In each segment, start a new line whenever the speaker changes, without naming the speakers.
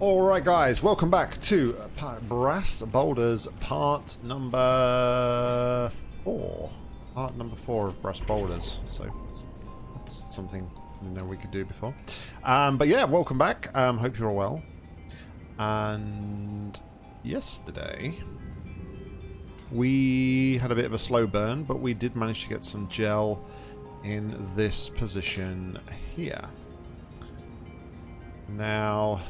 Alright guys, welcome back to Brass Boulders part number four. Part number four of Brass Boulders, so that's something you know we could do before. Um, but yeah, welcome back. Um, hope you're all well. And yesterday we had a bit of a slow burn, but we did manage to get some gel in this position here. Now,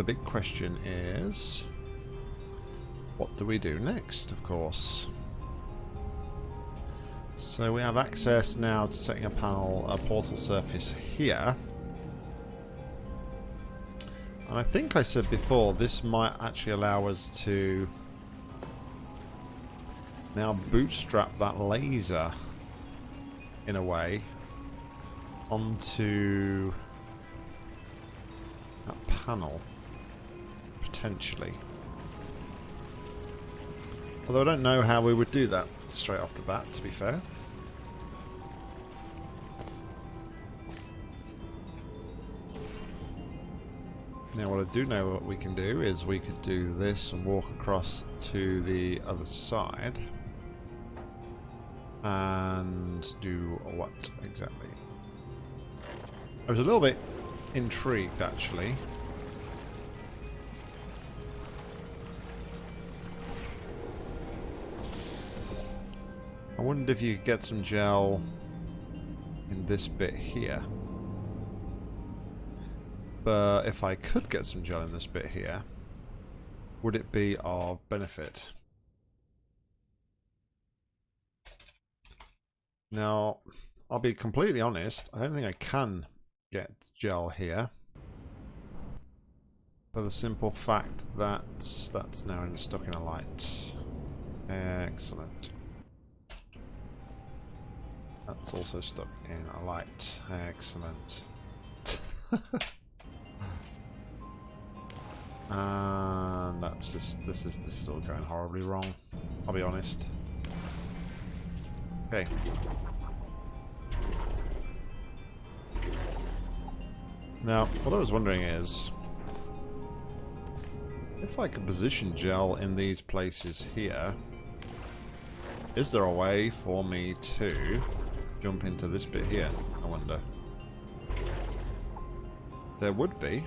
the big question is, what do we do next, of course? So we have access now to setting a panel, a portal surface here. And I think I said before, this might actually allow us to now bootstrap that laser, in a way, onto that panel potentially. Although I don't know how we would do that straight off the bat, to be fair. Now what I do know what we can do is we could do this and walk across to the other side. And do what exactly? I was a little bit intrigued actually I wondered if you could get some gel in this bit here. But if I could get some gel in this bit here, would it be of benefit? Now, I'll be completely honest, I don't think I can get gel here. For the simple fact that that's now stuck in a light. Excellent. That's also stuck in a light. Excellent. and that's just this is this is all going horribly wrong. I'll be honest. Okay. Now, what I was wondering is if I could position gel in these places here, is there a way for me to jump into this bit here, I wonder. There would be.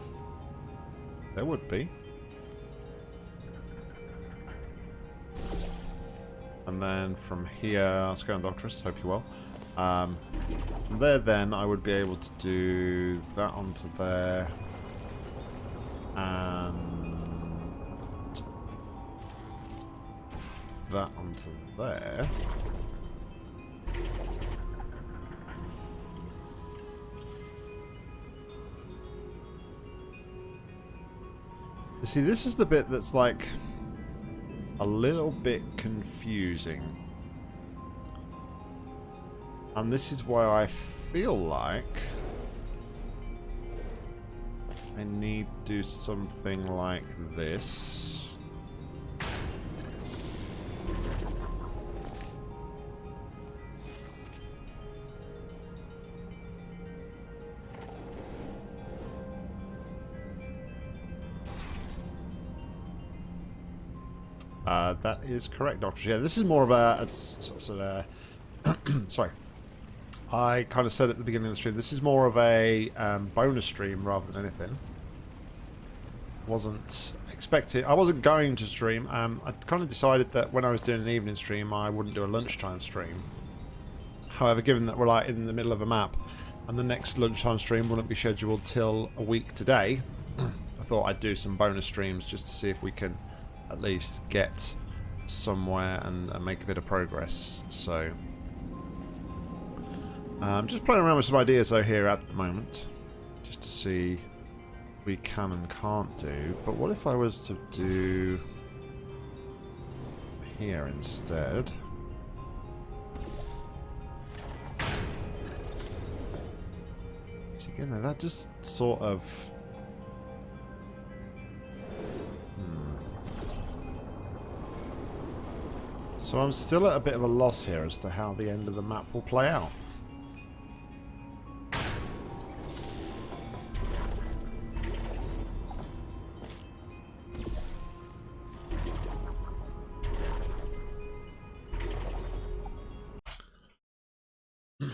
There would be. And then from here, let's go on Doctorus, hope you well. Um, from there then, I would be able to do that onto there. And that onto there. You see, this is the bit that's like a little bit confusing. And this is why I feel like I need to do something like this. That is correct, Doctor. Yeah, this is more of a, a sort of, sorry. I kind of said at the beginning of the stream, this is more of a um, bonus stream rather than anything. Wasn't expecting, I wasn't going to stream. Um, I kind of decided that when I was doing an evening stream, I wouldn't do a lunchtime stream. However, given that we're like in the middle of a map, and the next lunchtime stream wouldn't be scheduled till a week today, I thought I'd do some bonus streams just to see if we can at least get somewhere and, and make a bit of progress. So, I'm um, just playing around with some ideas though here at the moment, just to see we can and can't do. But what if I was to do here instead? again, that just sort of So I'm still at a bit of a loss here as to how the end of the map will play out.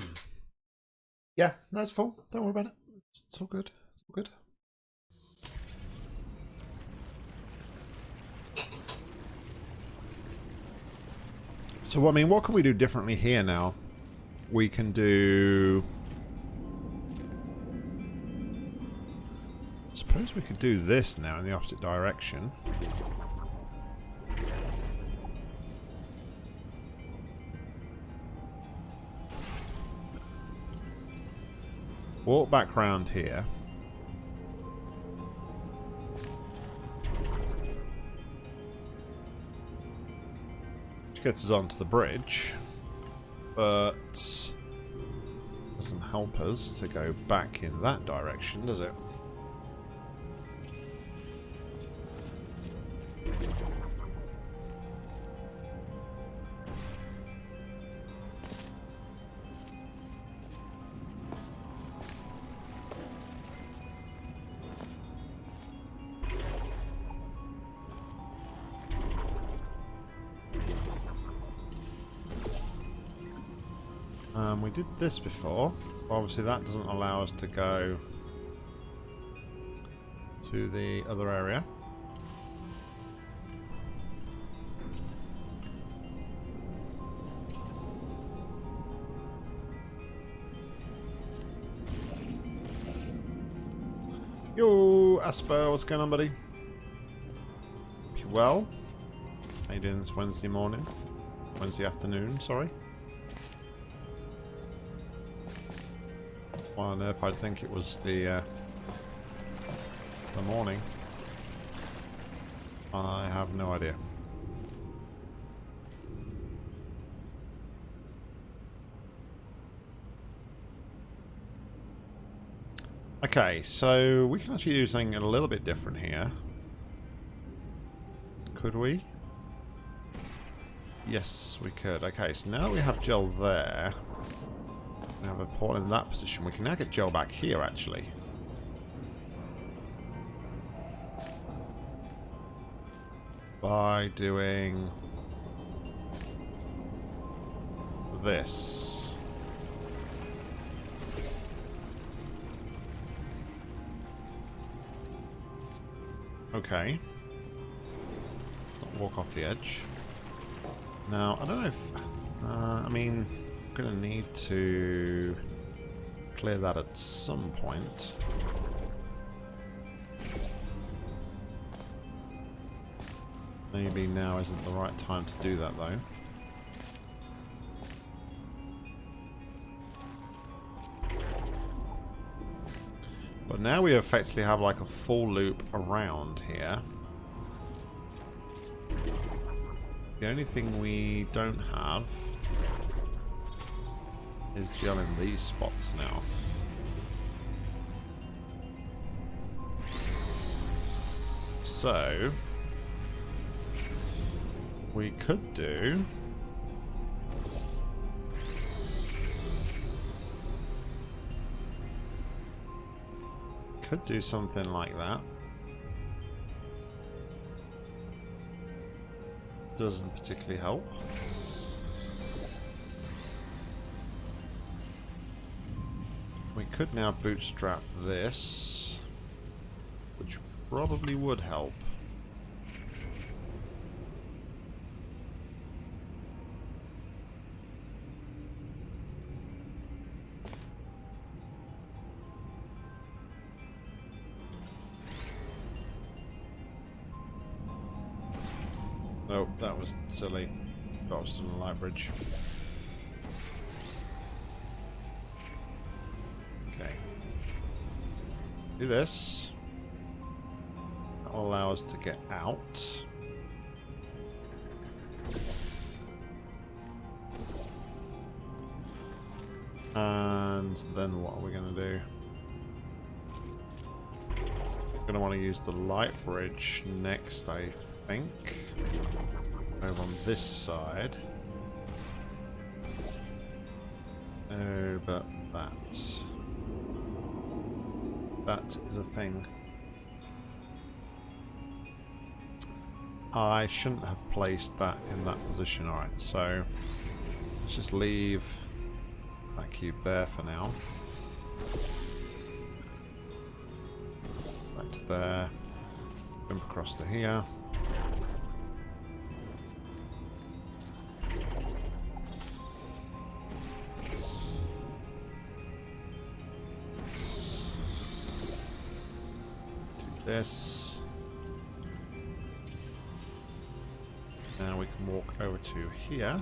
yeah, that's no, full. Don't worry about it. It's all good. It's all good. So, I mean, what can we do differently here now? We can do... Suppose we could do this now in the opposite direction. Walk back round here. Which gets us onto the bridge. But doesn't help us to go back in that direction, does it? Did this before. Obviously that doesn't allow us to go to the other area. Yo, Asper, what's going on, buddy? Well? How you doing this Wednesday morning? Wednesday afternoon, sorry. On earth I'd think it was the, uh, the morning. I have no idea. Okay, so we can actually do something a little bit different here. Could we? Yes, we could. Okay, so now we have gel there. Have a port in that position. We can now get gel back here, actually. By doing this. Okay. Let's not walk off the edge. Now, I don't know if... Uh, I mean, To need to clear that at some point. Maybe now isn't the right time to do that, though. But now we effectively have like a full loop around here. The only thing we don't have is gel these spots now. So, we could do... Could do something like that. Doesn't particularly help. Could now bootstrap this, which probably would help. Nope, that was silly. A light bridge. This. That will allow us to get out. And then what are we going to do? Going to want to use the light bridge next, I think. Over on this side. But that. That is a thing. I shouldn't have placed that in that position. Alright, so let's just leave that cube there for now. Back to there. Jump across to here. This. Now we can walk over to here.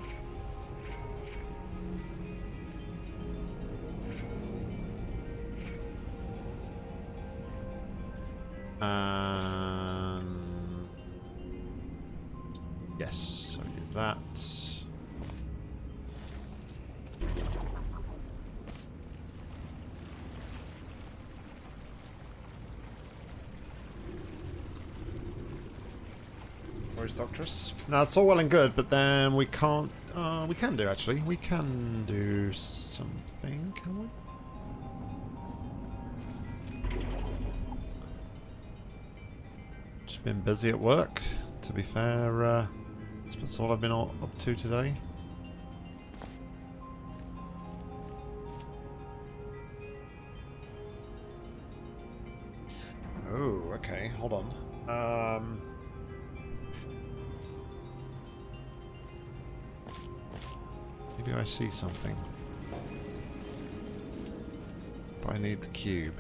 Where's Doctress? Now it's all well and good, but then we can't. Uh, we can do actually. We can do something, can we? Just been busy at work. To be fair, uh, that's all I've been all up to today. Oh, okay. Hold on. Um. Maybe I see something. But I need the cube.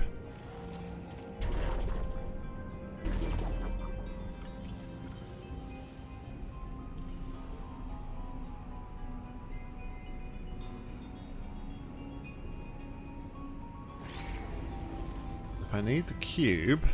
If I need the cube...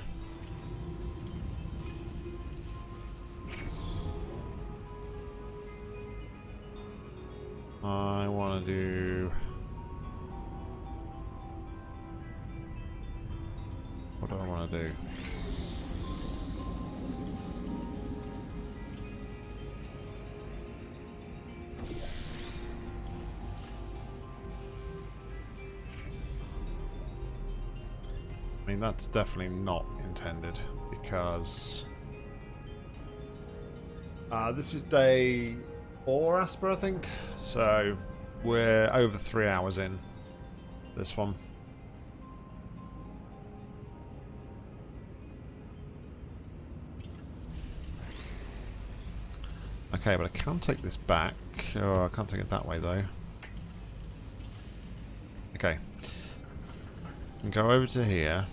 that's definitely not intended because... Uh, this is day four, Asper, I think. So we're over three hours in this one. Okay, but I can take this back. Oh, I can't take it that way, though. Okay. and Go over to here.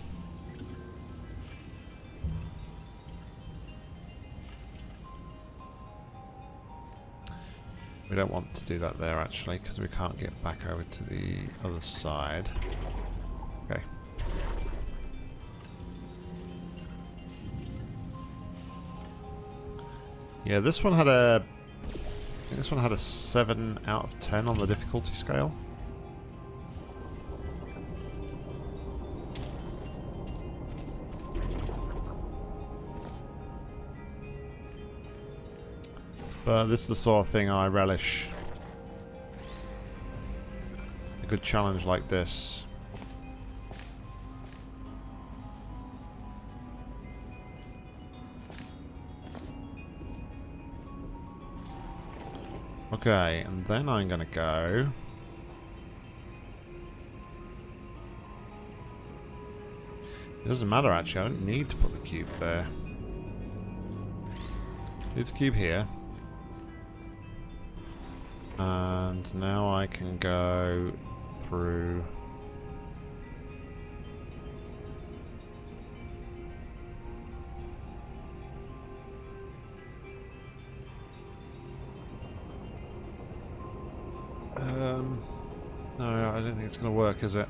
We don't want to do that there actually because we can't get back over to the other side. Okay. Yeah, this one had a this one had a 7 out of 10 on the difficulty scale. But this is the sort of thing I relish. A good challenge like this. Okay, and then I'm gonna go... It doesn't matter actually, I don't need to put the cube there. Leave the cube here. And now I can go through... Um, no, I don't think it's going to work, is it?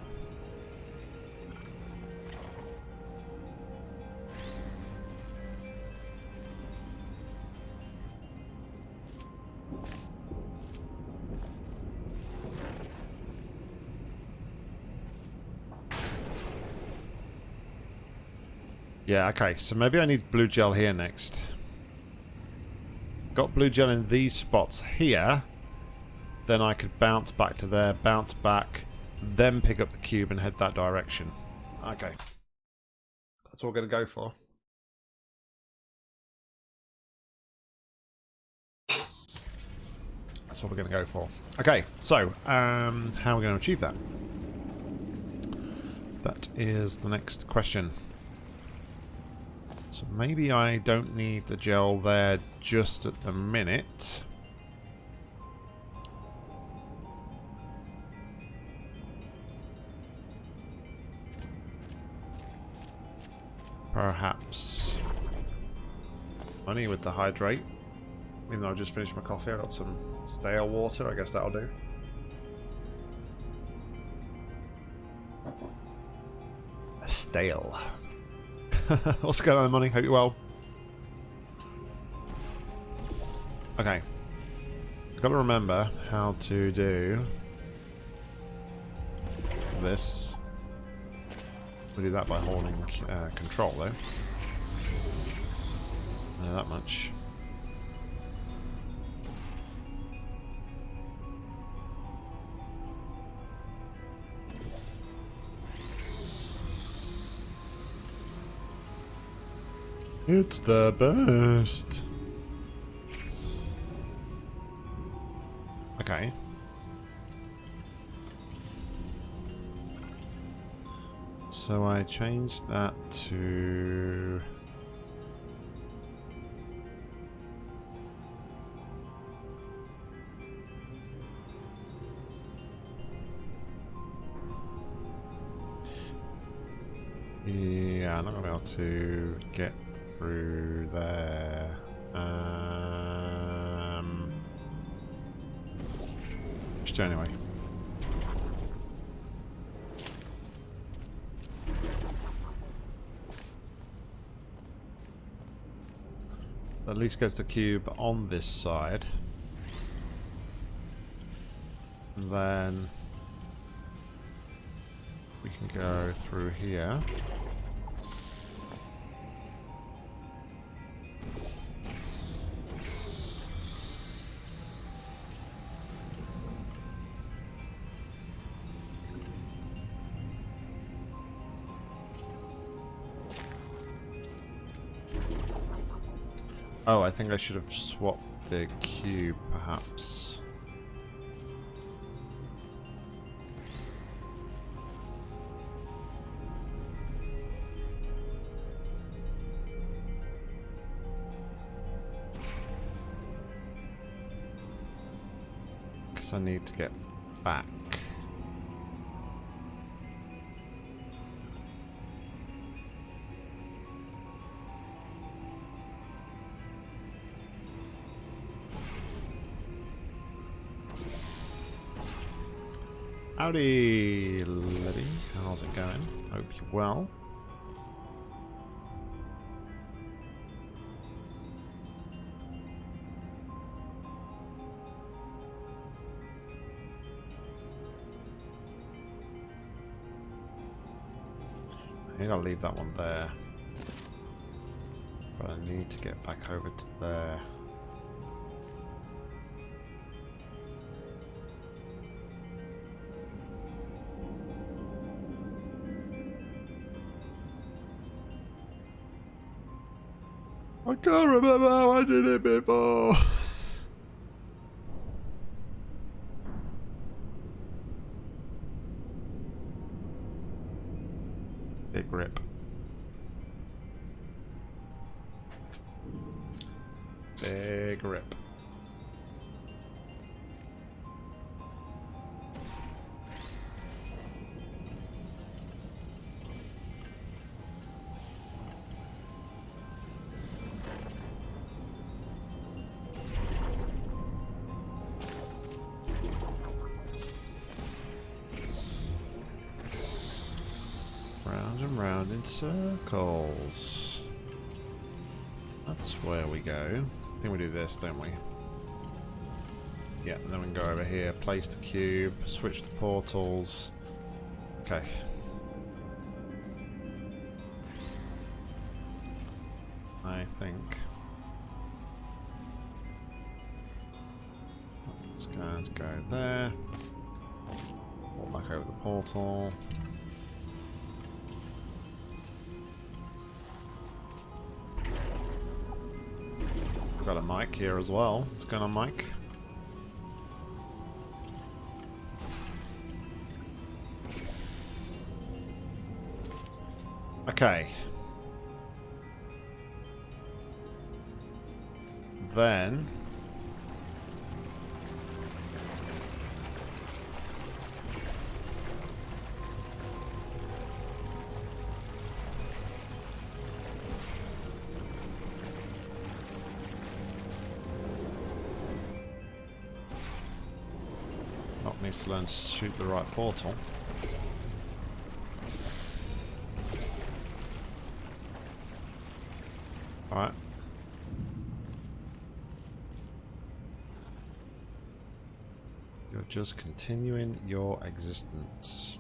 Yeah, okay, so maybe I need blue gel here next. Got blue gel in these spots here. Then I could bounce back to there, bounce back, then pick up the cube and head that direction. Okay. That's what we're going to go for. That's what we're going to go for. Okay, so, um, how are we going to achieve that? That is the next question. So maybe I don't need the gel there just at the minute. Perhaps honey with the hydrate. Even though I just finished my coffee, I got some stale water. I guess that'll do. Stale. What's going on, money? Hope you're well. Okay. Got to remember how to do this. We'll do that by holding uh, control, though. Know that much. It's the best. Okay. So I changed that to... Yeah, I'm not going to be able to get through there. Um, just anyway. At least gets the cube on this side. And then we can go through here. Think I should have swapped the cube, perhaps. Because I need to get back. Howdy, Liddy. How's it going? Hope you're well. I think I'll leave that one there. But I need to get back over to there. Can't remember how I did it before. Round and round in circles. That's where we go. I think we do this, don't we? Yeah, then we can go over here, place the cube, switch the portals. Okay. I think. Let's go go there. Walk back over the portal. Here as well. What's going on, Mike? Shoot the right portal. Alright. You're just continuing your existence.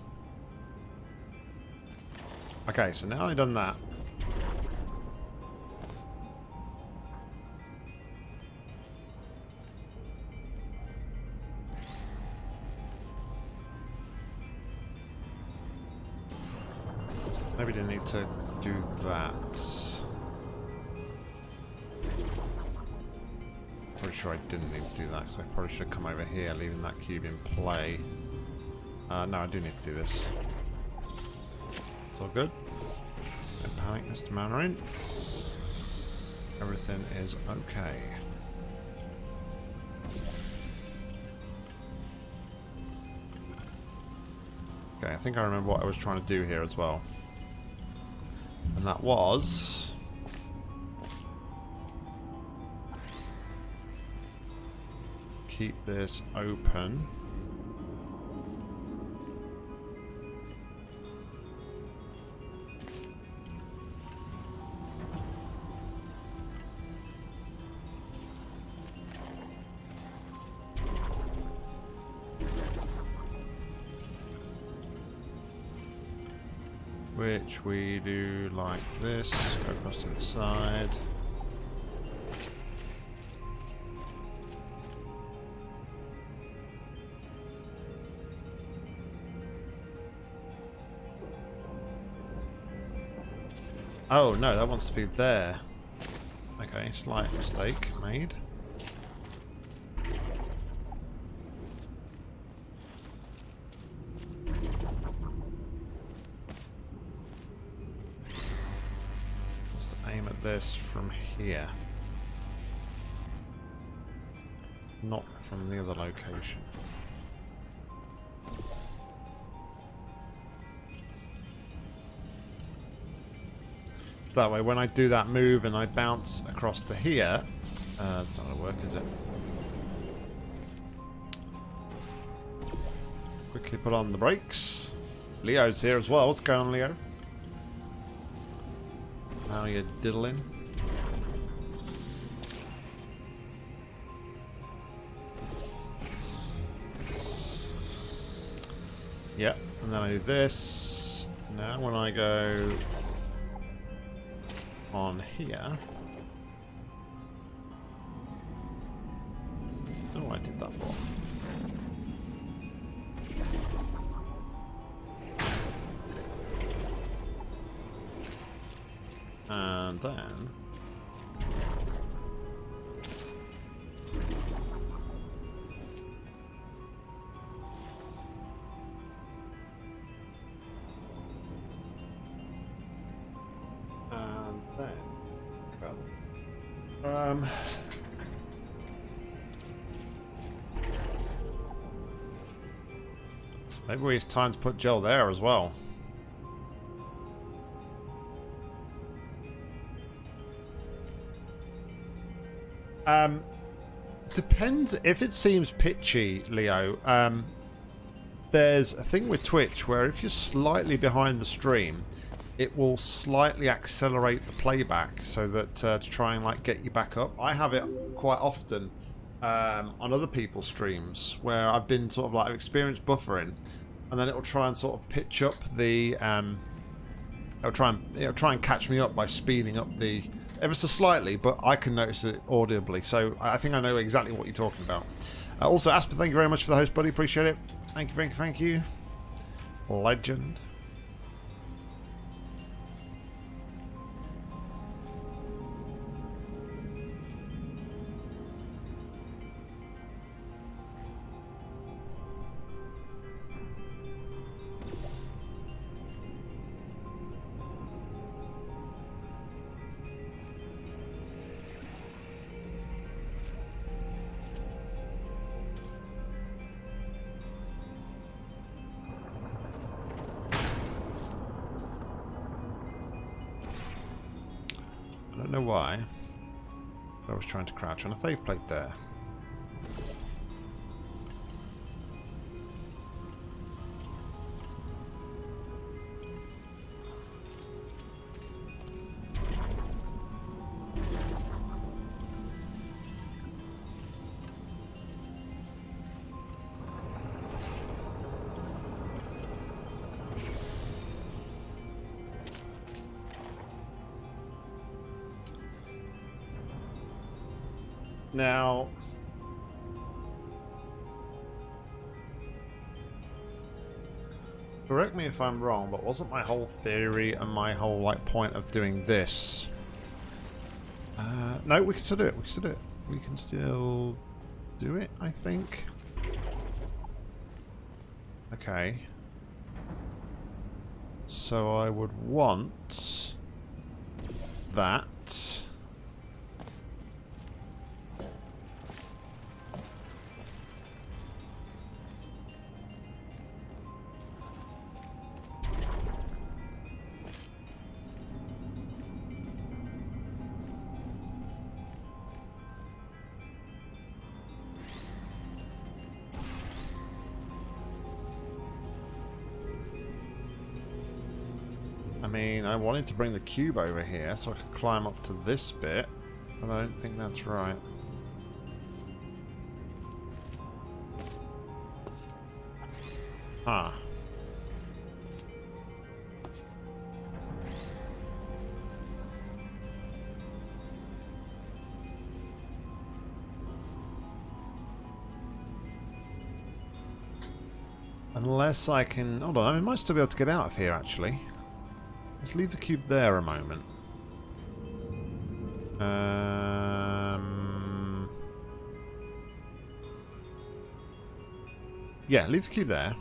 Okay, so now I've done that. Didn't need to do that, because I probably should have come over here, leaving that cube in play. Uh, no, I do need to do this. It's all good. Don't panic, Mr. Mandarin. Everything is okay. Okay, I think I remember what I was trying to do here as well. And that was... Keep this open. Which we do like this, go across to the side. Oh no, that wants to be there. Okay, slight mistake made. Let's aim at this from here. Not from the other location. That way when I do that move and I bounce across to here, uh, that's not going to work, is it? Quickly put on the brakes. Leo's here as well. What's going on, Leo? How are you diddling? Yep, and then I do this. Now when I go on here. Maybe it's time to put gel there as well. Um, depends if it seems pitchy, Leo. Um, there's a thing with Twitch where if you're slightly behind the stream, it will slightly accelerate the playback so that uh, to try and like get you back up. I have it quite often um, on other people's streams where I've been sort of like experienced buffering, and then it'll try and sort of pitch up the. Um, it'll try and it'll try and catch me up by speeding up the ever so slightly, but I can notice it audibly. So I think I know exactly what you're talking about. Uh, also, Asper, thank you very much for the host, buddy. Appreciate it. Thank you, thank you, thank you. Legend. Trying to crouch on a faith plate there. If I'm wrong, but wasn't my whole theory and my whole like point of doing this? Uh, no, we can still do it. We can still do it. We can still do it. I think. Okay. So I would want that. To bring the cube over here so I could climb up to this bit, but I don't think that's right. Ah. Unless I can... Hold on, I might still be able to get out of here, actually. Let's leave the cube there a moment. Um, yeah, leave the cube there.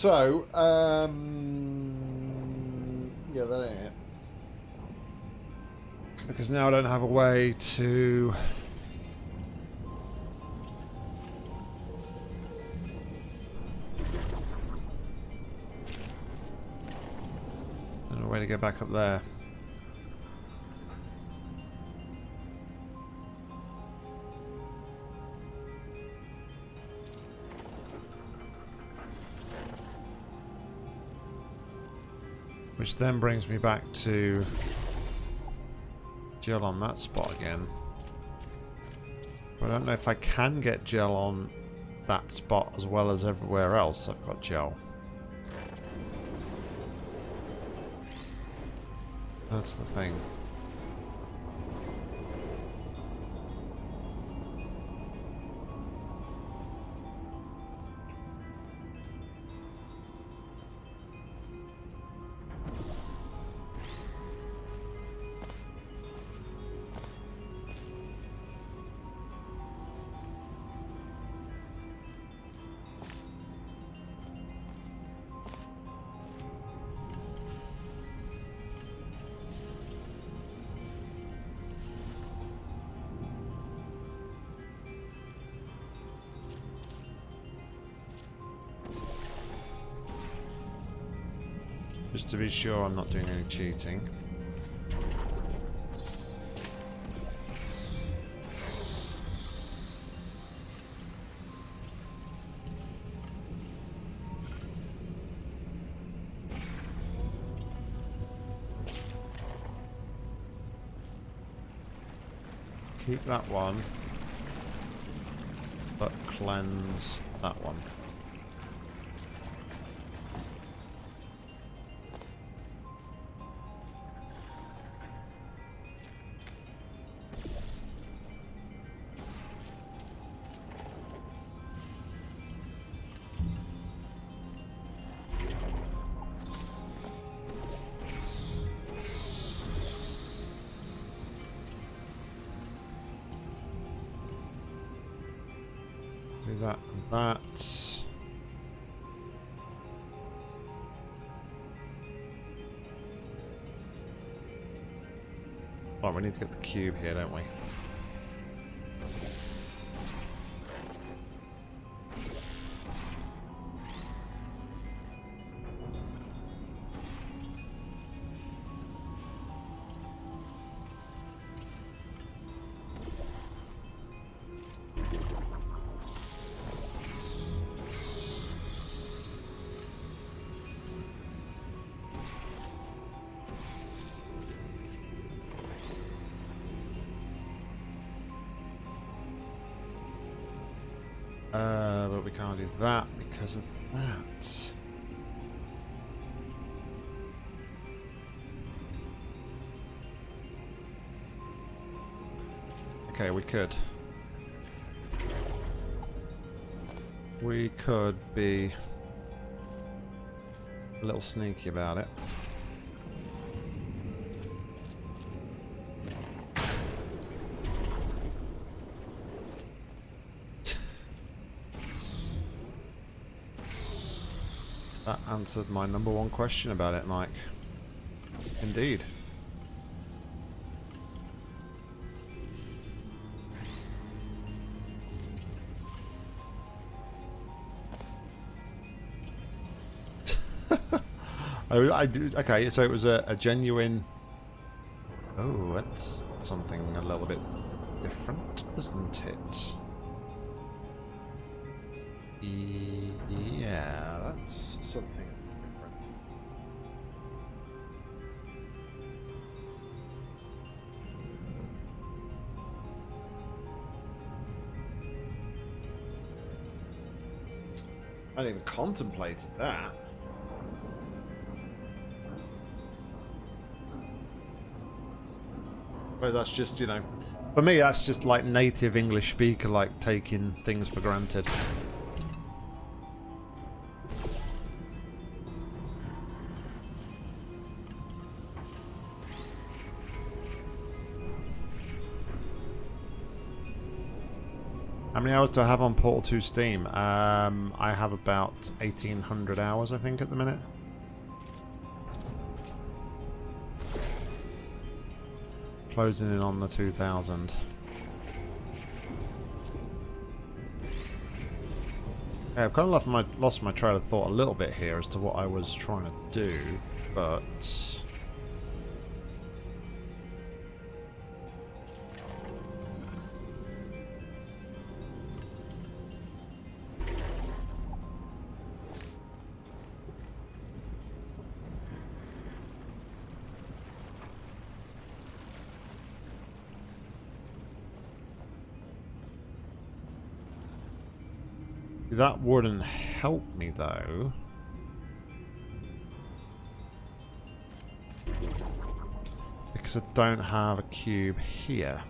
So, um, yeah, that ain't it. Because now I don't have a way to... a way to get back up there. Which then brings me back to gel on that spot again. I don't know if I can get gel on that spot as well as everywhere else I've got gel. That's the thing. Be sure I'm not doing any cheating. Keep that one, but cleanse that one. Need to get the cube here, don't we? Okay, we could. We could be a little sneaky about it. That answered my number one question about it, Mike. Indeed. I, I do, okay, so it was a, a genuine... Oh, that's something a little bit different, isn't it? Yeah, that's something different. I didn't even contemplated that. But that's just, you know, for me, that's just like native English speaker, like taking things for granted. How many hours do I have on Portal 2 Steam? Um, I have about 1800 hours, I think, at the minute. Closing in on the 2000. Yeah, I've kind of lost my, lost my trail of thought a little bit here as to what I was trying to do, but... Wouldn't help me, though. Because I don't have a cube here.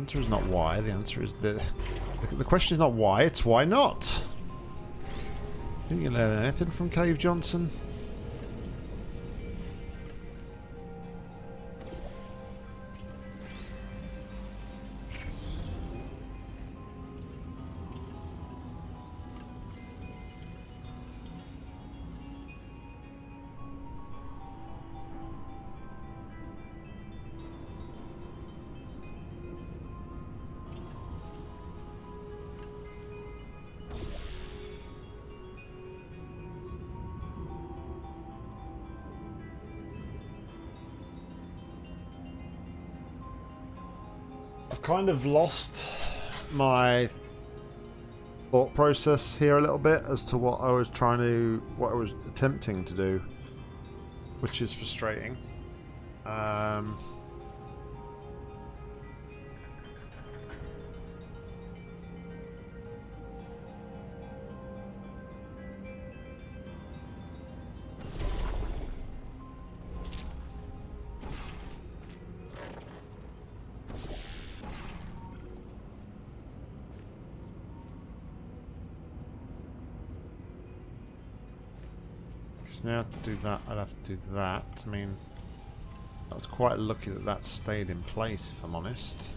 Answer is not why, the answer is the... The question is not why, it's why not. Didn't you learn anything from Cave Johnson? Kind of lost my thought process here a little bit as to what I was trying to, what I was attempting to do, which is frustrating. Um, So now to do that, I'd have to do that. I mean, I was quite lucky that that stayed in place, if I'm honest.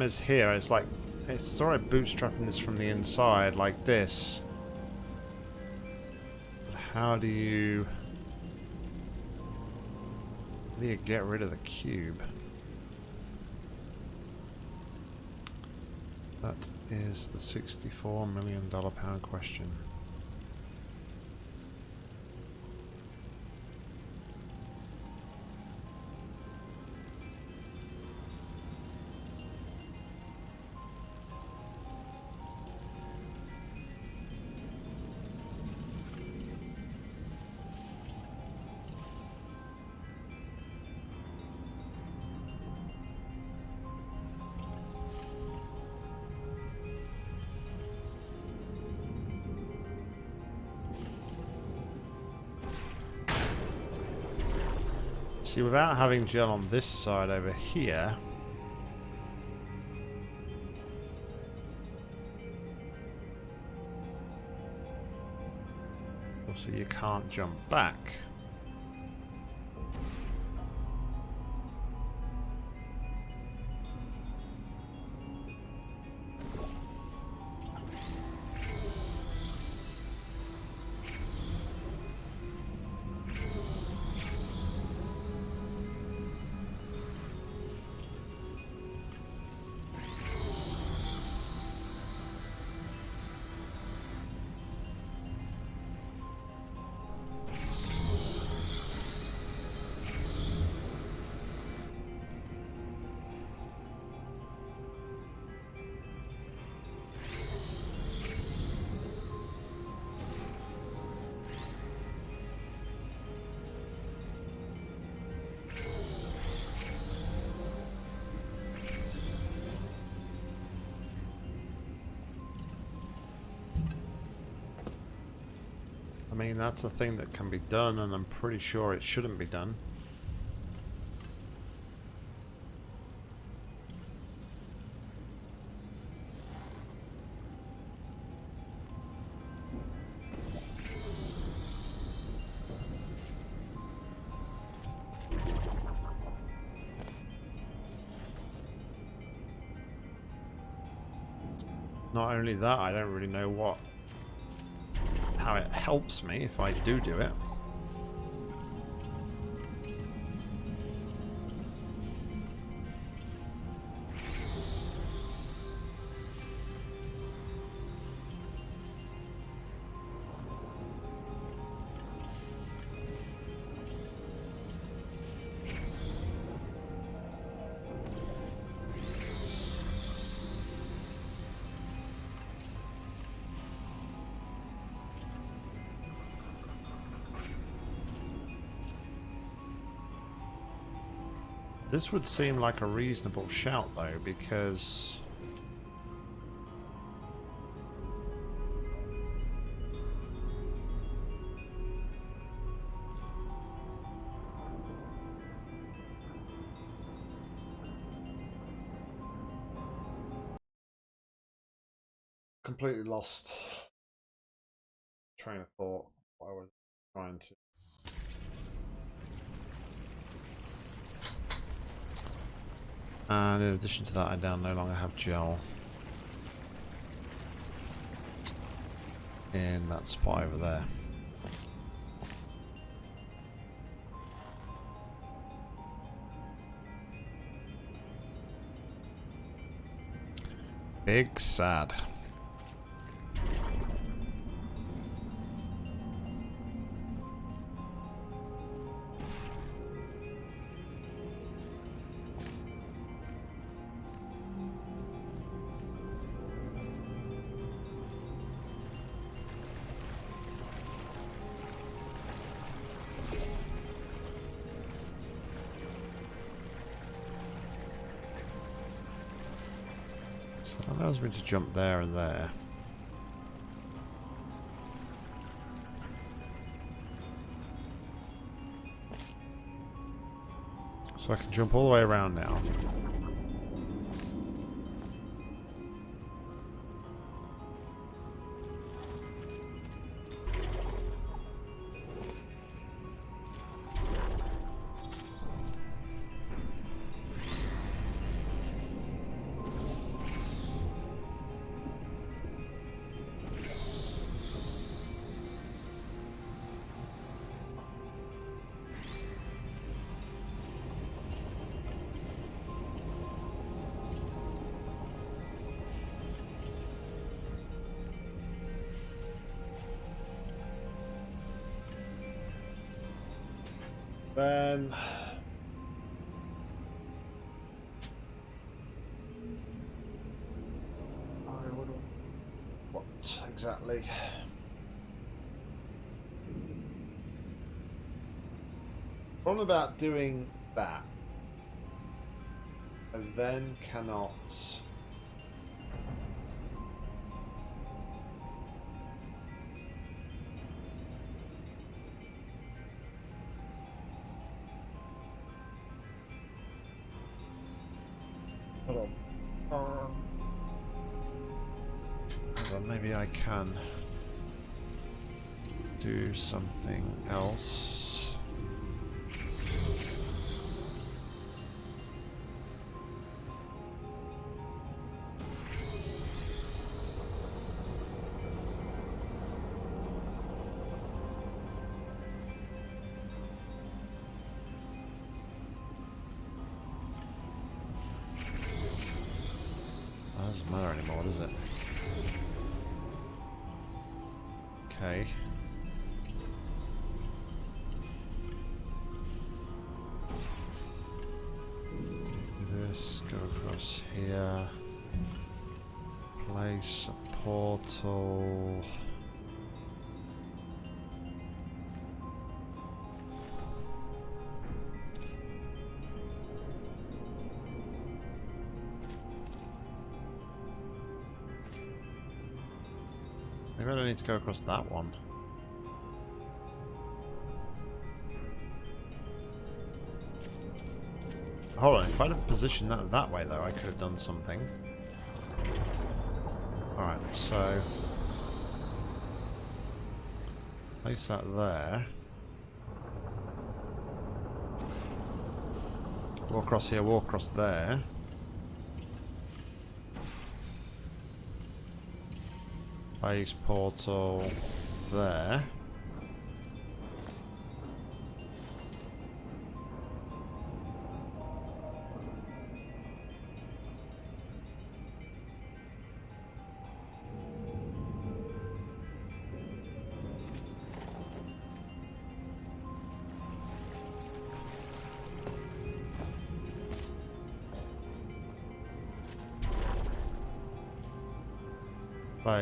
Problem is here, it's like, it's sort of bootstrapping this from the inside like this. But how do you... How do you get rid of the cube? That is the $64 million pound question. See, without having gel on this side over here... Obviously you can't jump back. That's a thing that can be done, and I'm pretty sure it shouldn't be done. Not only that, I don't really know what helps me if I do do it. This would seem like a reasonable shout, though, because... Completely lost train of thought. I was trying to And in addition to that, I now no longer have gel in that spot over there. Big sad. To jump there and there. So I can jump all the way around now. About doing that. And then cannot... anymore, does it? Okay. This, go across here. Place a portal. Maybe I don't need to go across that one. Hold on, if I'd have positioned that that way though, I could have done something. Alright, so... Place that there. Walk across here, walk across there. Base portal there.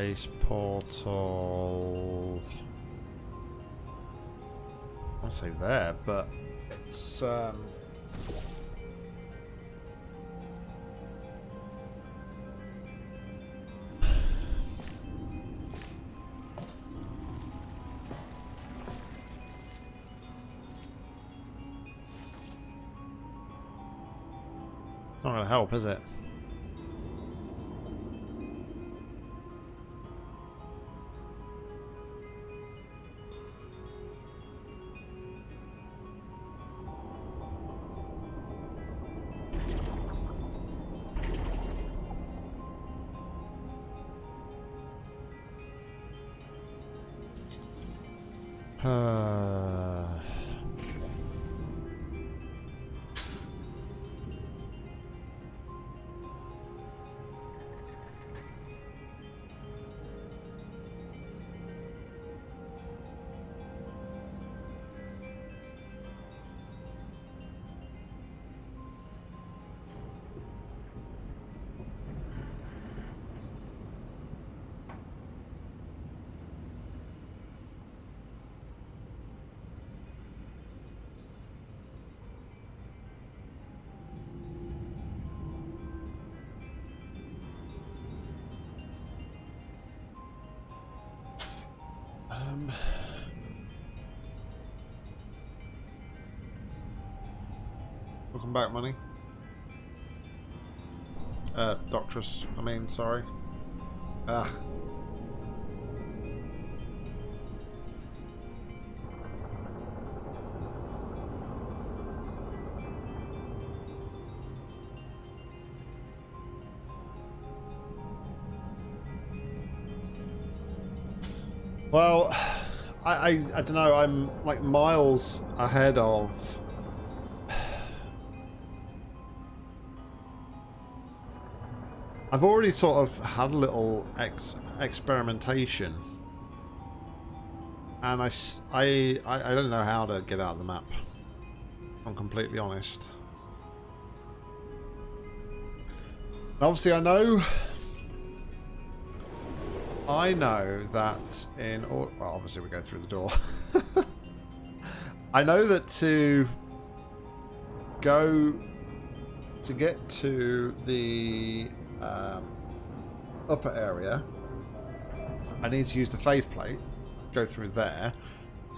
Base portal. I say there, but it's um. It's not going to help, is it? Back, money. Uh, Doctress, I mean, sorry. Well, I, I, I don't know. I'm like miles ahead of. I've already sort of had a little ex experimentation, and I, I, I don't know how to get out of the map. I'm completely honest. Obviously, I know I know that in well, obviously we go through the door. I know that to go to get to the um, upper area, I need to use the faith plate. Go through there.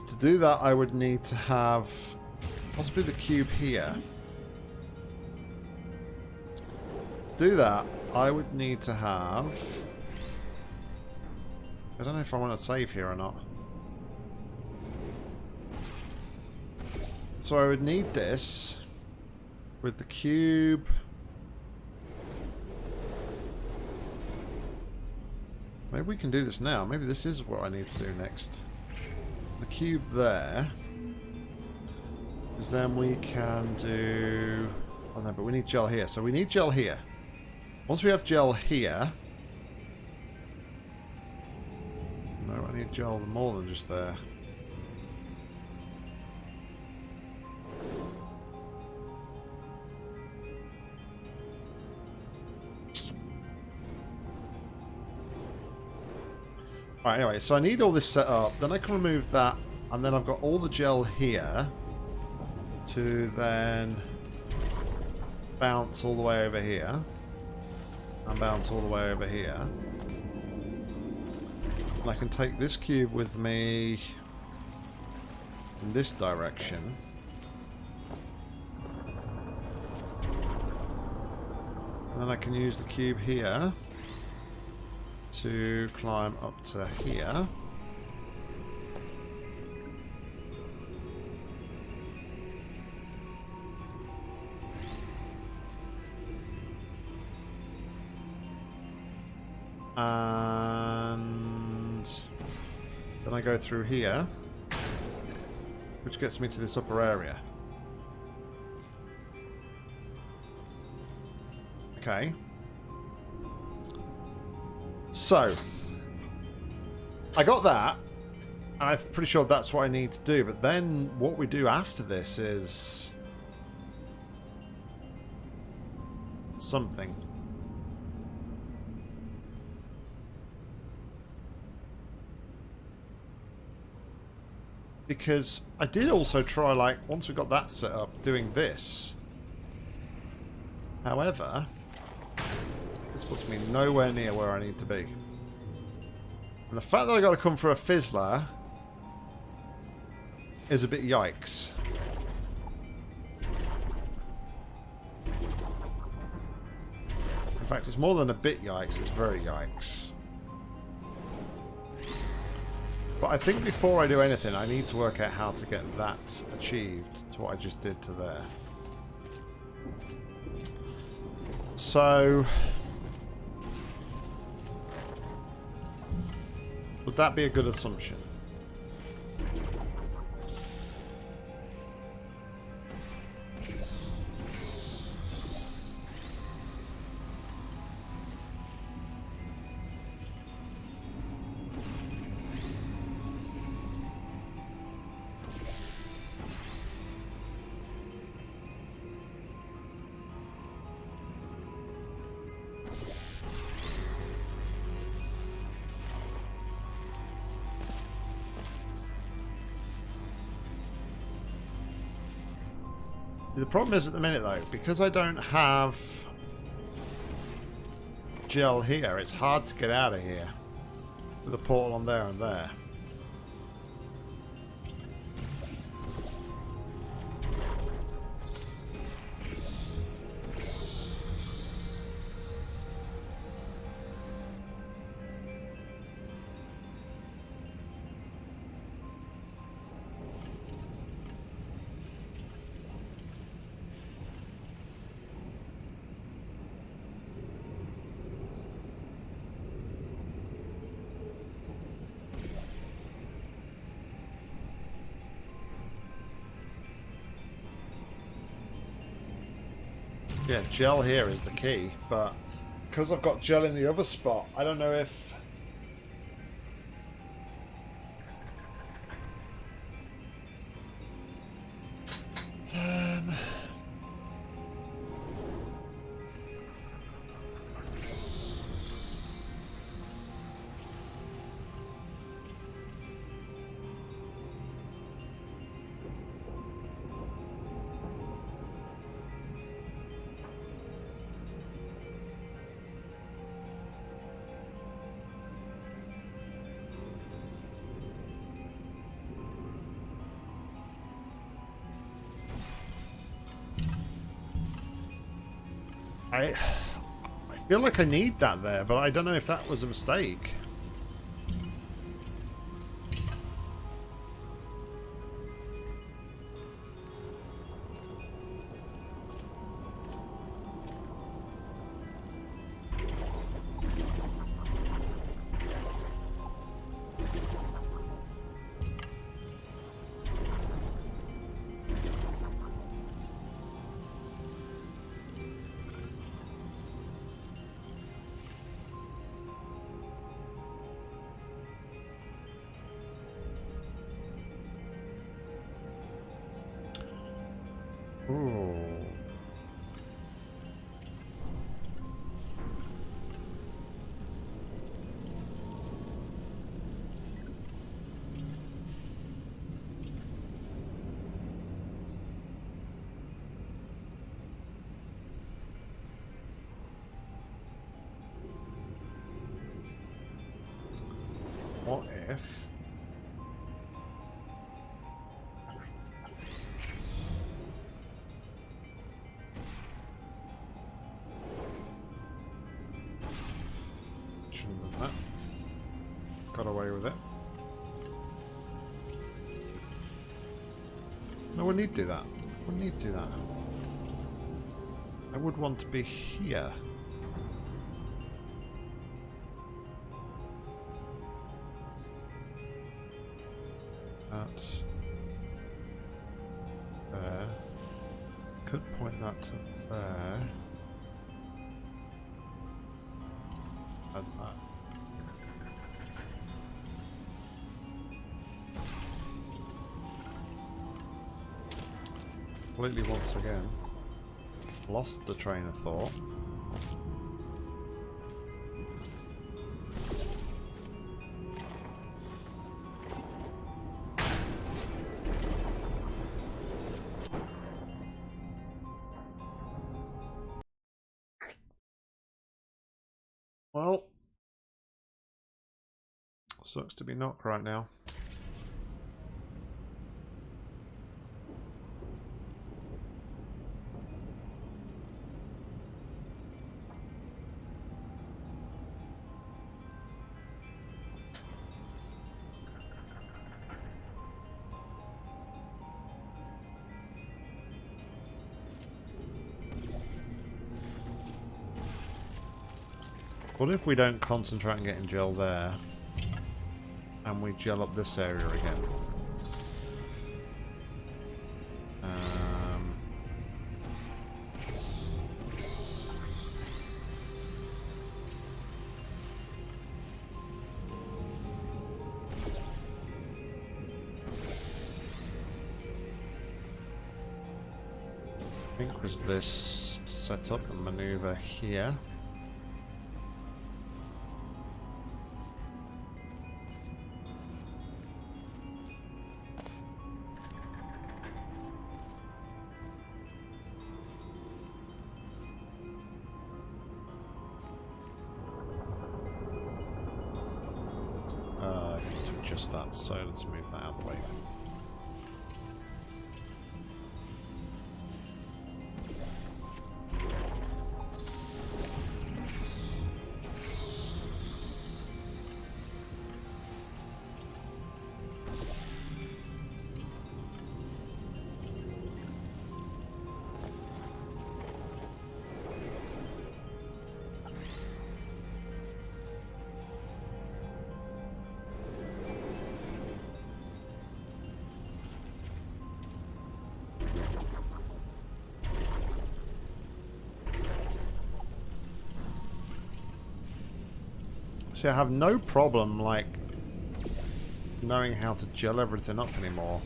To do that, I would need to have possibly the cube here. To do that, I would need to have. I don't know if I want to save here or not. So I would need this with the cube. Maybe we can do this now. Maybe this is what I need to do next. The cube there. Is then we can do... Oh no, but we need gel here. So we need gel here. Once we have gel here... No, I need gel more than just there. Right, anyway, so I need all this set up. Then I can remove that. And then I've got all the gel here to then bounce all the way over here. And bounce all the way over here. And I can take this cube with me in this direction. And then I can use the cube here to climb up to here. And then I go through here, which gets me to this upper area. Okay. So, I got that, and I'm pretty sure that's what I need to do. But then what we do after this is something. Because I did also try, like, once we got that set up, doing this. However, this puts me nowhere near where I need to be. And the fact that I got to come for a fizzler is a bit yikes. In fact, it's more than a bit yikes, it's very yikes. But I think before I do anything, I need to work out how to get that achieved to what I just did to there. So... Would that be a good assumption? Problem is at the minute though, because I don't have gel here, it's hard to get out of here. With a portal on there and there. Gel here is the key, but because I've got gel in the other spot, I don't know if... feel like I need that there, but I don't know if that was a mistake. That. Got away with it. No, we need to do that. We need to do that. I would want to be here. That there. Uh, could point that to Completely once again. Lost the train of thought. Well, sucks to be knocked right now. What if we don't concentrate on getting gel there and we gel up this area again? Um, I think was this setup and maneuver here. See, I have no problem, like, knowing how to gel everything up anymore.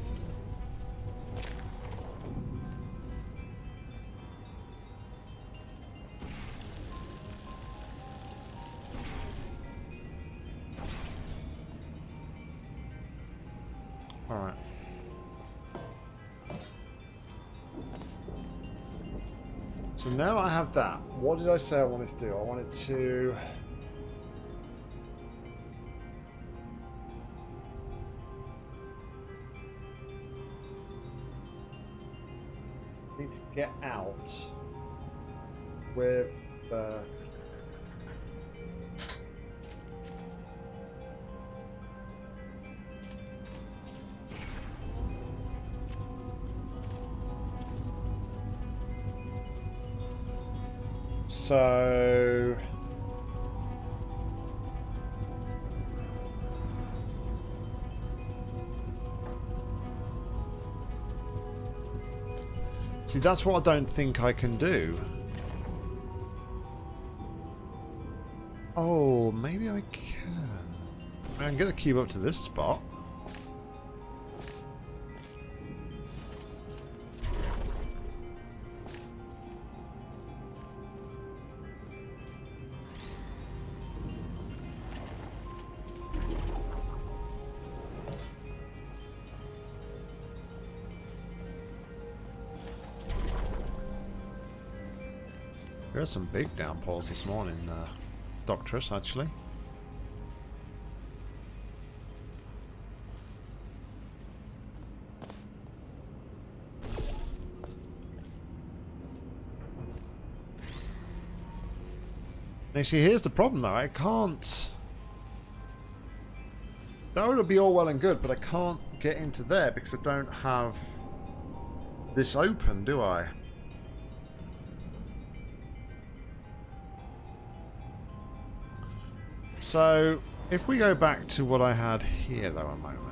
Alright. So now I have that. What did I say I wanted to do? I wanted to... get out with the so that's what I don't think I can do. Oh, maybe I can. I can get the cube up to this spot. Are some big downpours this morning, uh, Doctress, actually. Now, see, here's the problem, though. I can't... That would be all well and good, but I can't get into there because I don't have this open, do I? So, if we go back to what I had here, though, a moment.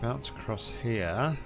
Bounce across here.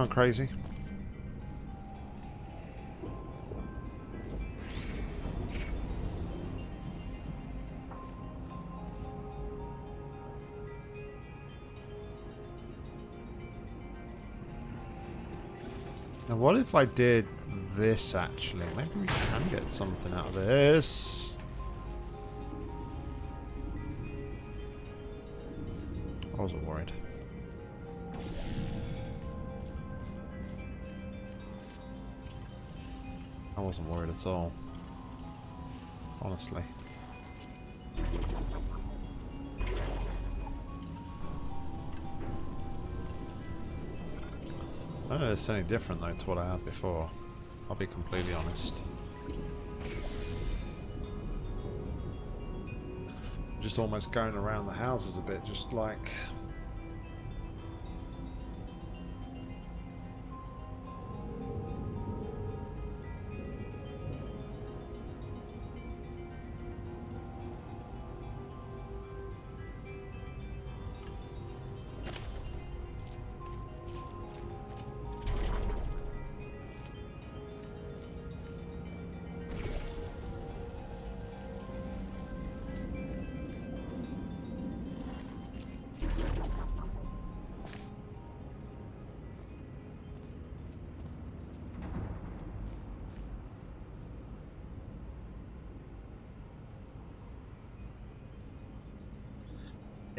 Gone crazy. Now what if I did this actually? Maybe we can get something out of this. Wasn't worried at all. Honestly. I don't know if it's any different though to what I had before. I'll be completely honest. Just almost going around the houses a bit, just like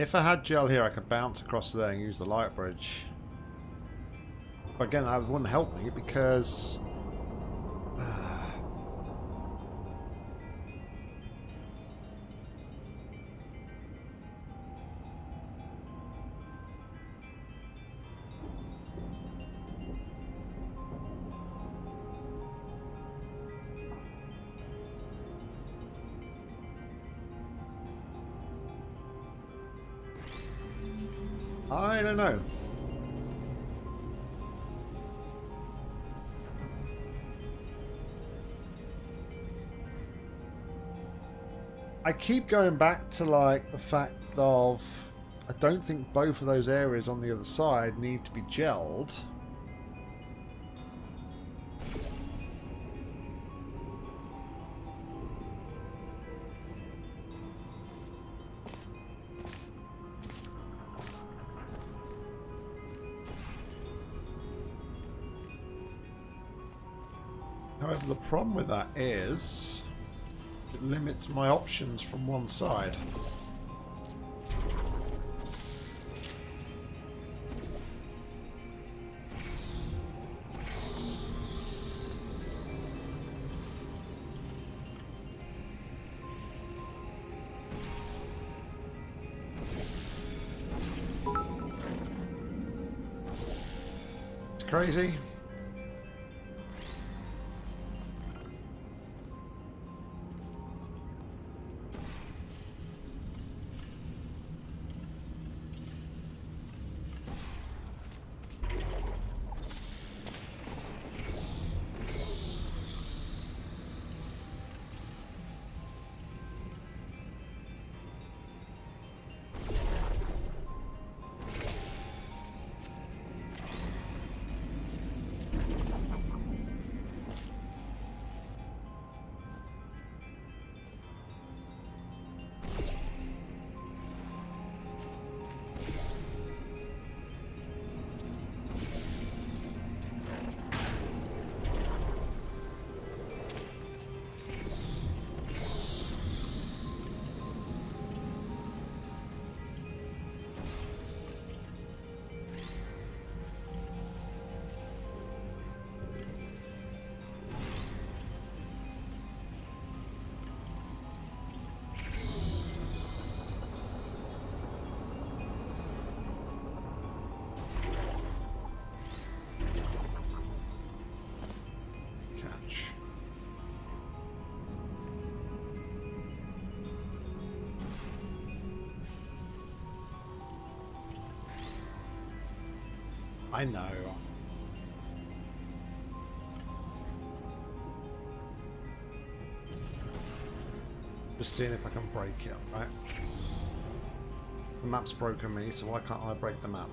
If I had gel here, I could bounce across there and use the light bridge. But again, that wouldn't help me because... keep going back to like the fact of I don't think both of those areas on the other side need to be gelled. However, the problem with that is limits my options from one side. I know. Just seeing if I can break it, right? The map's broken me, so why can't I break the map?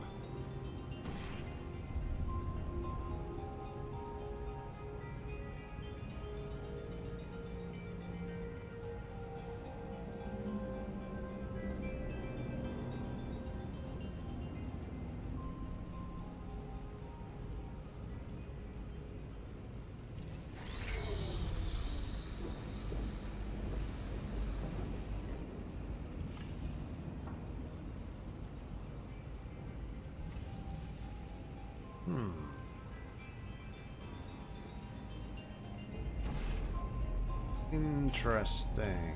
Interesting.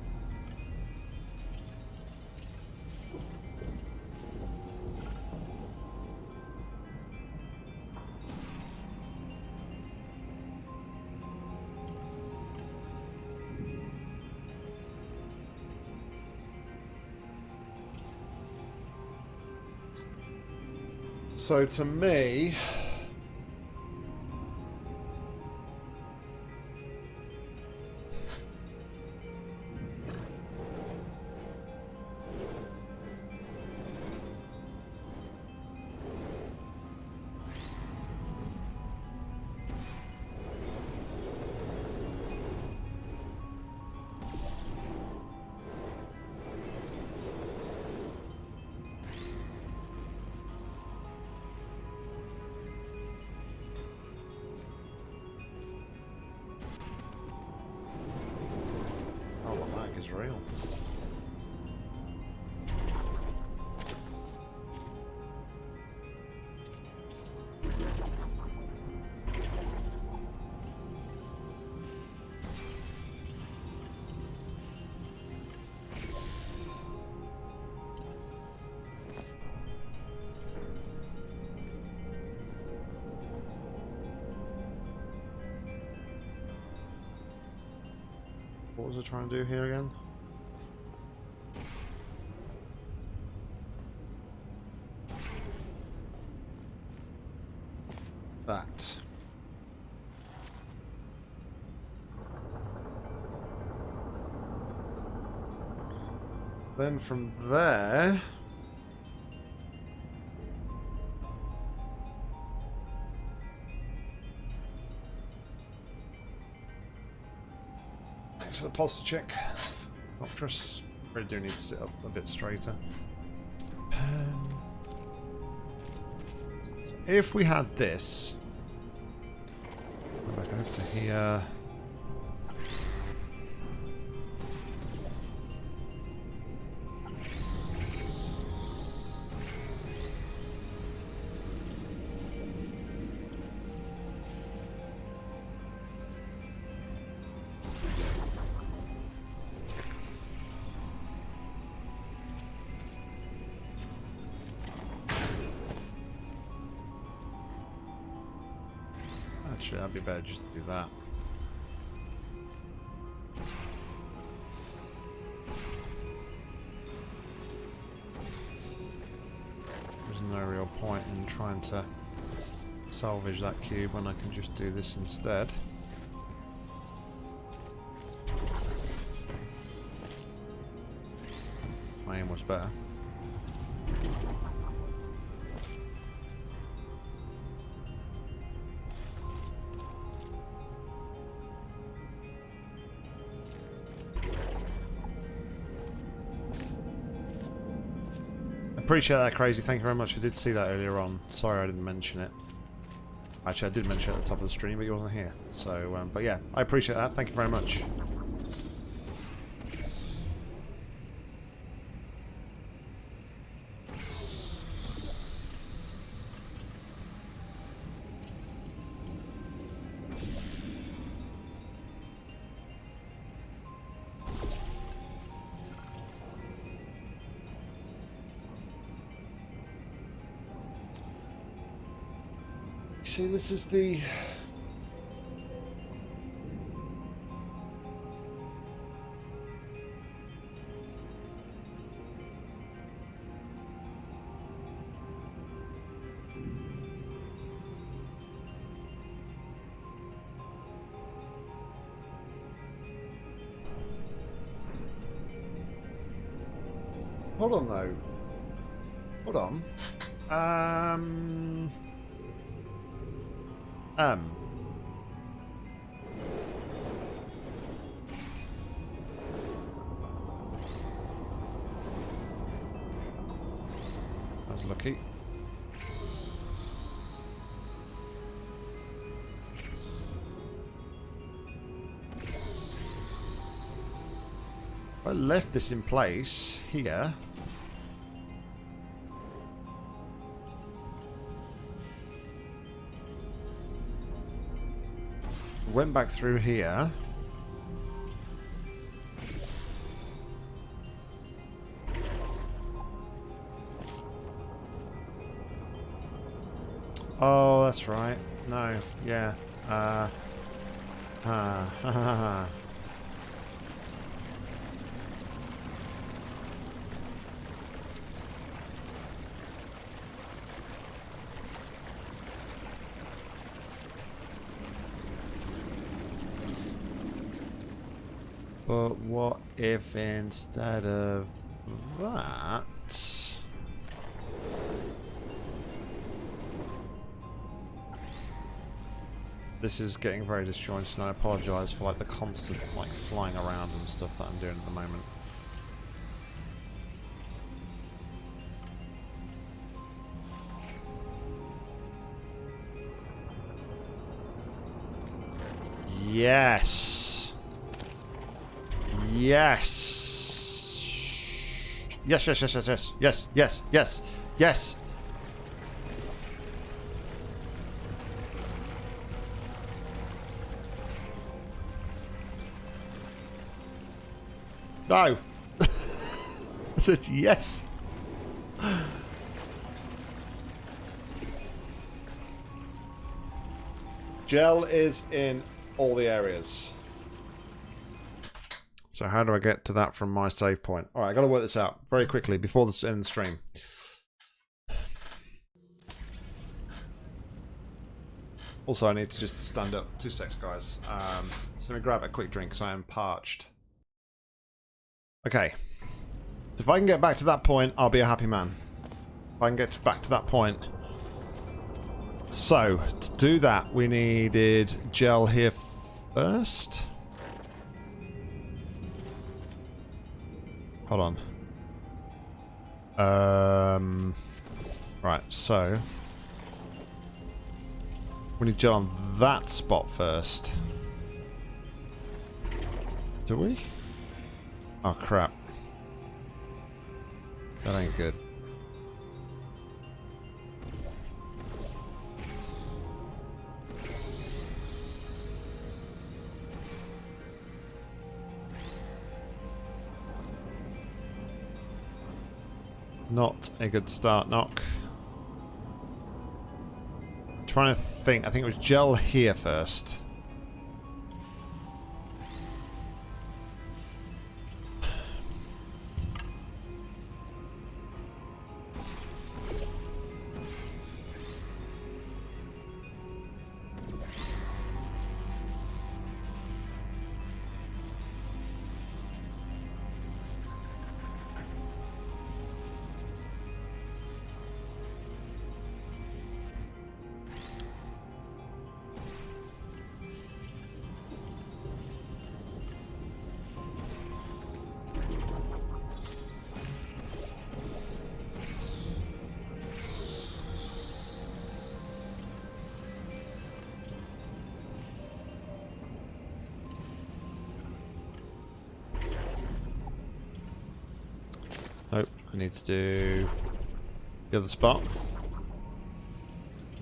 So to me, is real. What was I trying to do here again? That. Then from there... Thanks for the posture check, Doctress. Really do need to sit up a bit straighter. Um, so if we had this, go back over to here. That'd be better just to do that. There's no real point in trying to salvage that cube when I can just do this instead. My aim was better. Appreciate that, Crazy. Thank you very much. I did see that earlier on. Sorry I didn't mention it. Actually, I did mention it at the top of the stream, but he wasn't here. So, um, but yeah, I appreciate that. Thank you very much. See, this is the... left this in place here. Went back through here. Oh, that's right. No, yeah. Uh, uh, if instead of that... This is getting very disjointed and I apologise for like the constant like flying around and stuff that I'm doing at the moment. Yes. Yes. Yes, yes, yes, yes, yes, yes, yes, yes, yes. No. I said yes. Gel is in all the areas. So how do I get to that from my save point? All right, I got to work this out very quickly before this end stream. Also, I need to just stand up. Two secs, guys. Um, so let me grab a quick drink because I am parched. Okay. If I can get back to that point, I'll be a happy man. If I can get back to that point. So, to do that, we needed gel here first. Hold on. Um, right, so... We need gel on that spot first. Do we? Oh, crap. That ain't good. Not a good start, Knock. trying to think. I think it was gel here first. Need to do the other spot,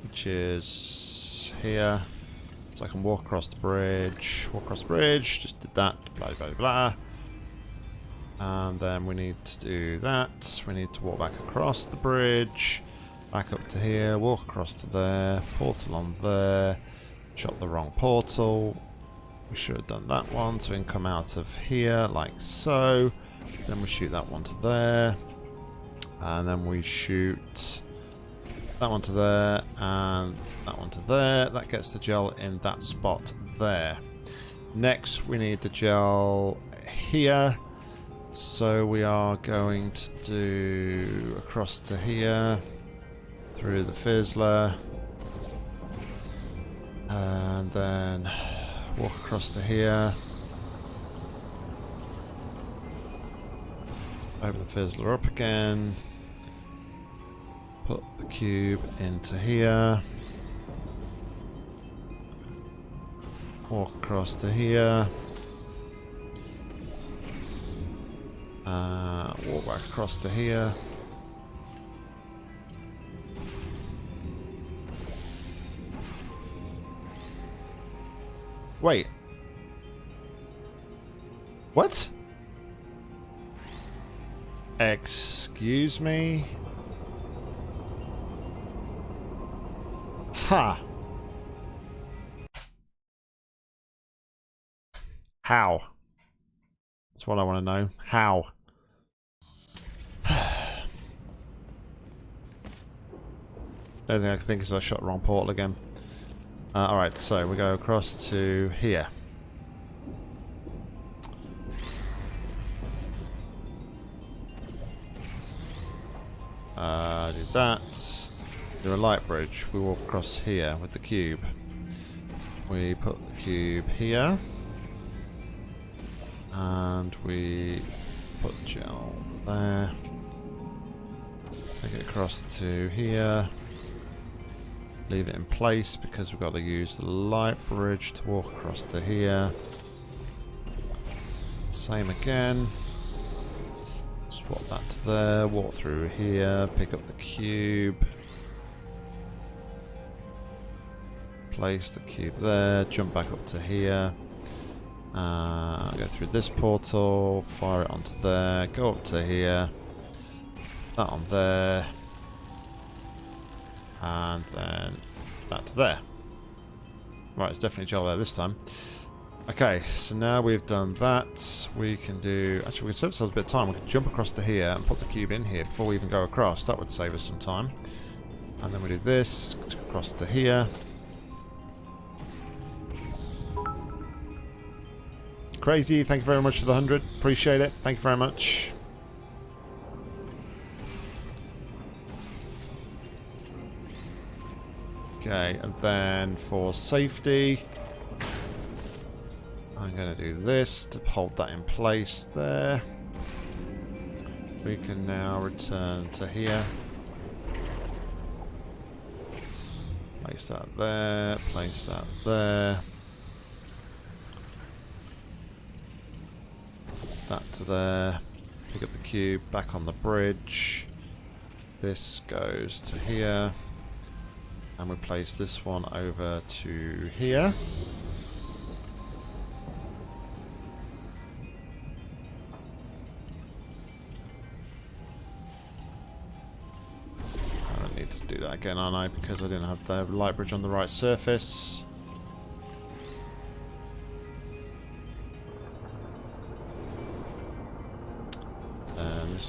which is here. So I can walk across the bridge, walk across the bridge, just did that, blah, blah, blah. And then we need to do that. We need to walk back across the bridge, back up to here, walk across to there, portal on there, shot the wrong portal. We should have done that one, so we can come out of here like so. Then we shoot that one to there. And then we shoot that one to there and that one to there. That gets the gel in that spot there. Next, we need the gel here. So we are going to do across to here, through the fizzler, and then walk across to here. Open the fizzler up again. Put the cube into here. Walk across to here. Uh, walk back across to here. Wait. What? Excuse me? Ha! How? That's what I want to know. How? The only thing I can think is I shot wrong portal again. Uh, Alright, so we go across to here. Uh, do that. Do a light bridge. We walk across here with the cube. We put the cube here. And we put the gel there. Take it across to here. Leave it in place because we've got to use the light bridge to walk across to here. Same again. Swap that to there, walk through here, pick up the cube. Place the cube there, jump back up to here. Uh, go through this portal, fire it onto there, go up to here. That on there. And then back to there. Right, it's definitely gel there this time. Okay, so now we've done that, we can do... Actually, we can save ourselves a bit of time. We can jump across to here and put the cube in here before we even go across. That would save us some time. And then we do this, across to here. Crazy, thank you very much for the 100. Appreciate it. Thank you very much. Okay, and then for safety, I'm going to do this to hold that in place there. We can now return to here. Place that there, place that there. That to there. Pick up the cube, back on the bridge. This goes to here. And we place this one over to here. I don't need to do that again, aren't I? Because I didn't have the light bridge on the right surface.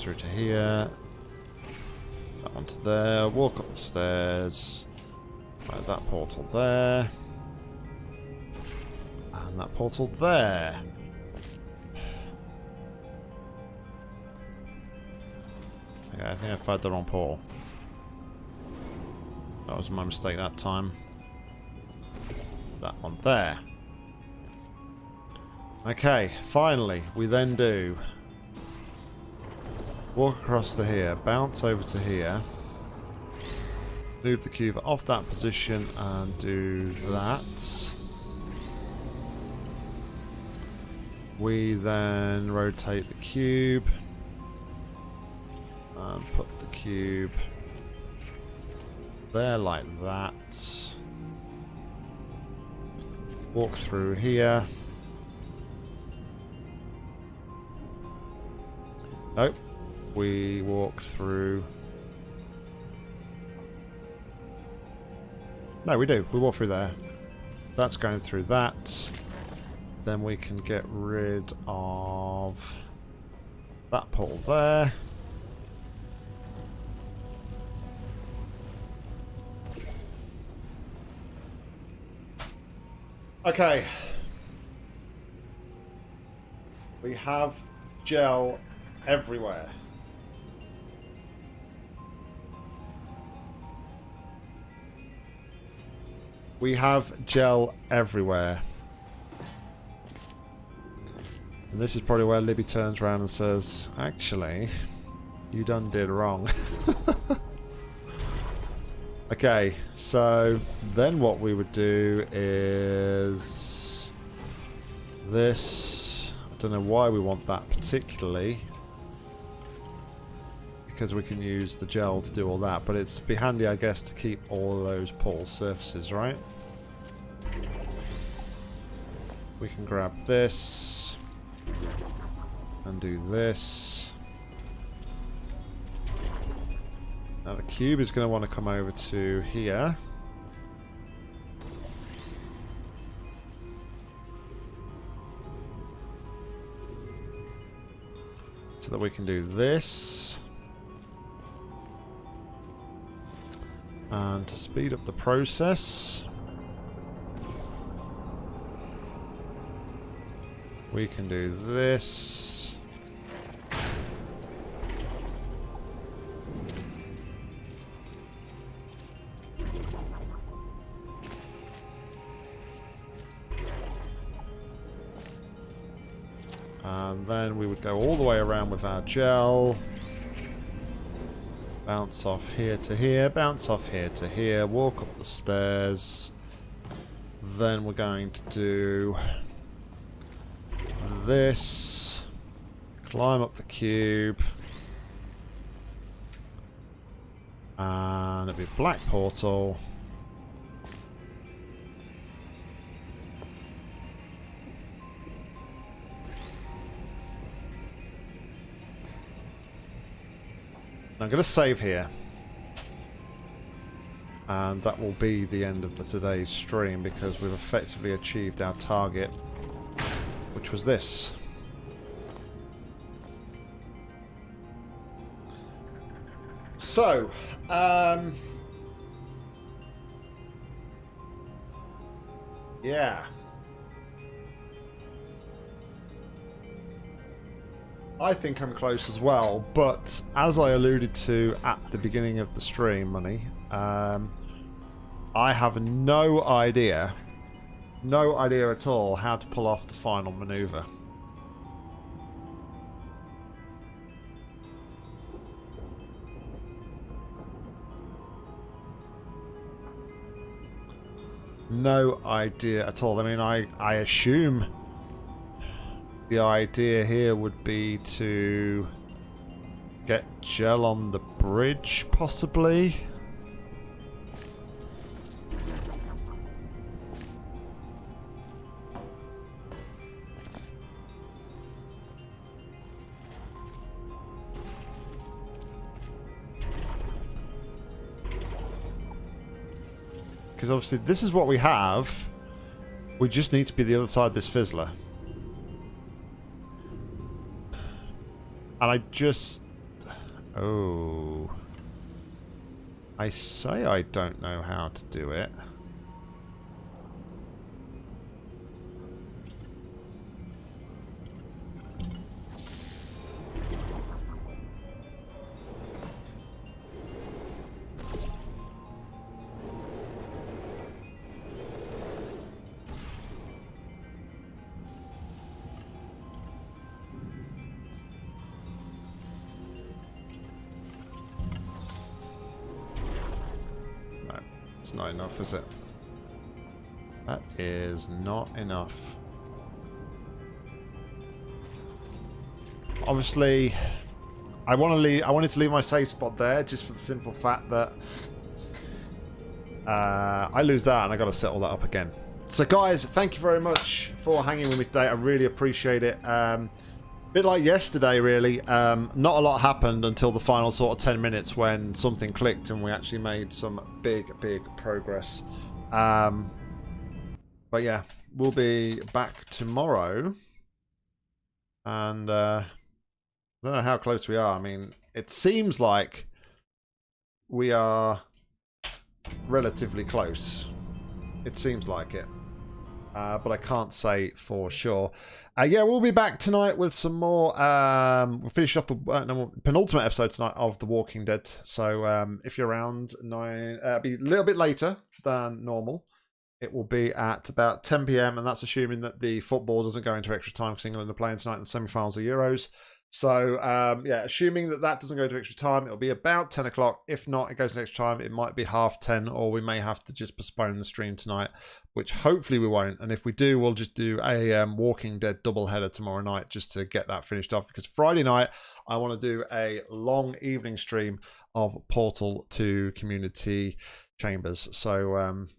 Through to here. That one to there. Walk up the stairs. Right, that portal there. And that portal there. Okay, I think I fired the wrong portal. That was my mistake that time. That one there. Okay, finally, we then do walk across to here, bounce over to here, move the cube off that position and do that. We then rotate the cube and put the cube there like that. Walk through here. Nope. We walk through No, we do. We walk through there. That's going through that. Then we can get rid of that portal there. Okay. We have gel everywhere. We have gel everywhere. And this is probably where Libby turns around and says, actually, you done did wrong. okay, so then what we would do is this. I don't know why we want that particularly. Because we can use the gel to do all that, but it's be handy, I guess, to keep all those portal surfaces, right? We can grab this. And do this. Now the cube is going to want to come over to here. So that we can do this. And to speed up the process, we can do this. And then we would go all the way around with our gel. Bounce off here to here, bounce off here to here, walk up the stairs. Then we're going to do this. Climb up the cube. And it'll be a black portal. I'm going to save here. And that will be the end of the today's stream because we've effectively achieved our target, which was this. So, um... Yeah. I think I'm close as well, but as I alluded to at the beginning of the stream, Money, um, I have no idea, no idea at all how to pull off the final maneuver. No idea at all. I mean, I, I assume the idea here would be to get gel on the bridge, possibly. Obviously this is what we have. We just need to be the other side of this fizzler. And I just... Oh... I say I don't know how to do it. That is not enough. Obviously, I want to leave. I wanted to leave my safe spot there just for the simple fact that uh, I lose that and I got to set all that up again. So, guys, thank you very much for hanging with me today. I really appreciate it. Um, bit like yesterday, really. Um, not a lot happened until the final sort of 10 minutes when something clicked and we actually made some big, big progress. Um, but yeah, we'll be back tomorrow. And uh, I don't know how close we are. I mean, it seems like we are relatively close. It seems like it. Uh, but I can't say for sure. Uh, yeah, we'll be back tonight with some more. Um, we'll finish off the uh, no, penultimate episode tonight of The Walking Dead. So um, if you're around, nine, uh, be a little bit later than normal. It will be at about 10 p.m. and that's assuming that the football doesn't go into extra time because England are playing tonight in the semi-finals of Euros. So um, yeah, assuming that that doesn't go to extra time, it'll be about 10 o'clock. If not, it goes to extra time. It might be half 10 or we may have to just postpone the stream tonight, which hopefully we won't. And if we do, we'll just do a um, Walking Dead double header tomorrow night just to get that finished off because Friday night I want to do a long evening stream of Portal 2 Community Chambers. So um,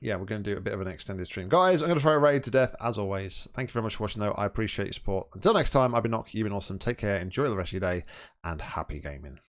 yeah, we're going to do a bit of an extended stream. Guys, I'm going to throw a raid to death as always. Thank you very much for watching though. I appreciate your support. Until next time, I've been Nock. You've been awesome. Take care. Enjoy the rest of your day and happy gaming.